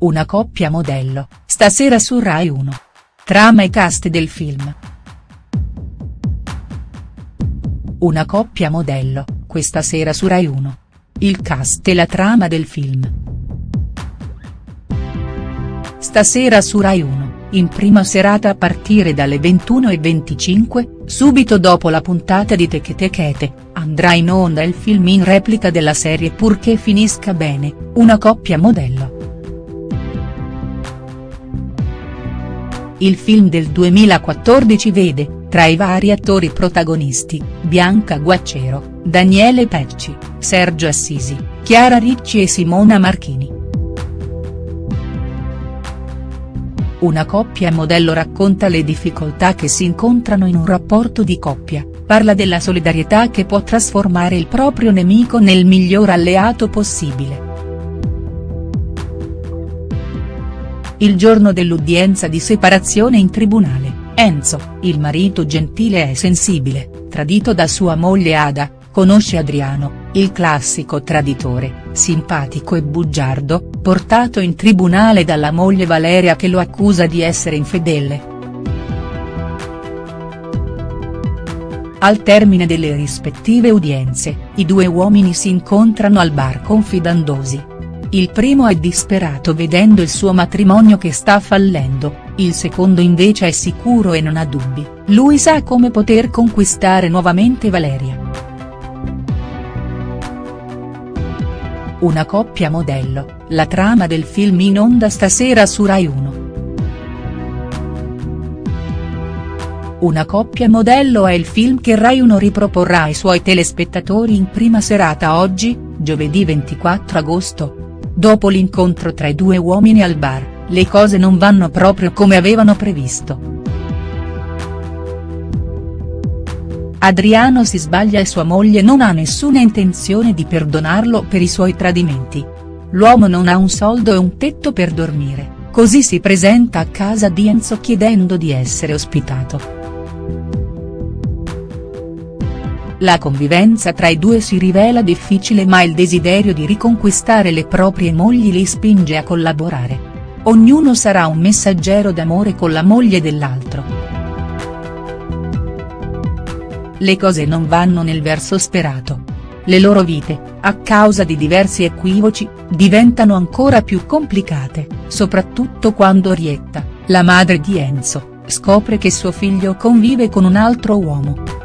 Una coppia modello, stasera su Rai 1. Trama e cast del film. Una coppia modello, questa sera su Rai 1. Il cast e la trama del film. Stasera su Rai 1, in prima serata a partire dalle 21.25, subito dopo la puntata di Teche Tekete, andrà in onda il film in replica della serie Purché finisca bene, una coppia modello. Il film del 2014 vede, tra i vari attori protagonisti, Bianca Guaccero, Daniele Pecci, Sergio Assisi, Chiara Ricci e Simona Marchini. Una coppia modello racconta le difficoltà che si incontrano in un rapporto di coppia, parla della solidarietà che può trasformare il proprio nemico nel miglior alleato possibile. Il giorno dell'udienza di separazione in tribunale, Enzo, il marito gentile e sensibile, tradito da sua moglie Ada, conosce Adriano, il classico traditore, simpatico e bugiardo, portato in tribunale dalla moglie Valeria che lo accusa di essere infedele. Al termine delle rispettive udienze, i due uomini si incontrano al bar confidandosi. Il primo è disperato vedendo il suo matrimonio che sta fallendo, il secondo invece è sicuro e non ha dubbi, lui sa come poter conquistare nuovamente Valeria. Una coppia modello, la trama del film in onda stasera su Rai 1. Una coppia modello è il film che Rai 1 riproporrà ai suoi telespettatori in prima serata oggi, giovedì 24 agosto, Dopo l'incontro tra i due uomini al bar, le cose non vanno proprio come avevano previsto. Adriano si sbaglia e sua moglie non ha nessuna intenzione di perdonarlo per i suoi tradimenti. L'uomo non ha un soldo e un tetto per dormire, così si presenta a casa di Enzo chiedendo di essere ospitato. La convivenza tra i due si rivela difficile ma il desiderio di riconquistare le proprie mogli li spinge a collaborare. Ognuno sarà un messaggero d'amore con la moglie dell'altro. Le cose non vanno nel verso sperato. Le loro vite, a causa di diversi equivoci, diventano ancora più complicate, soprattutto quando Rietta, la madre di Enzo, scopre che suo figlio convive con un altro uomo.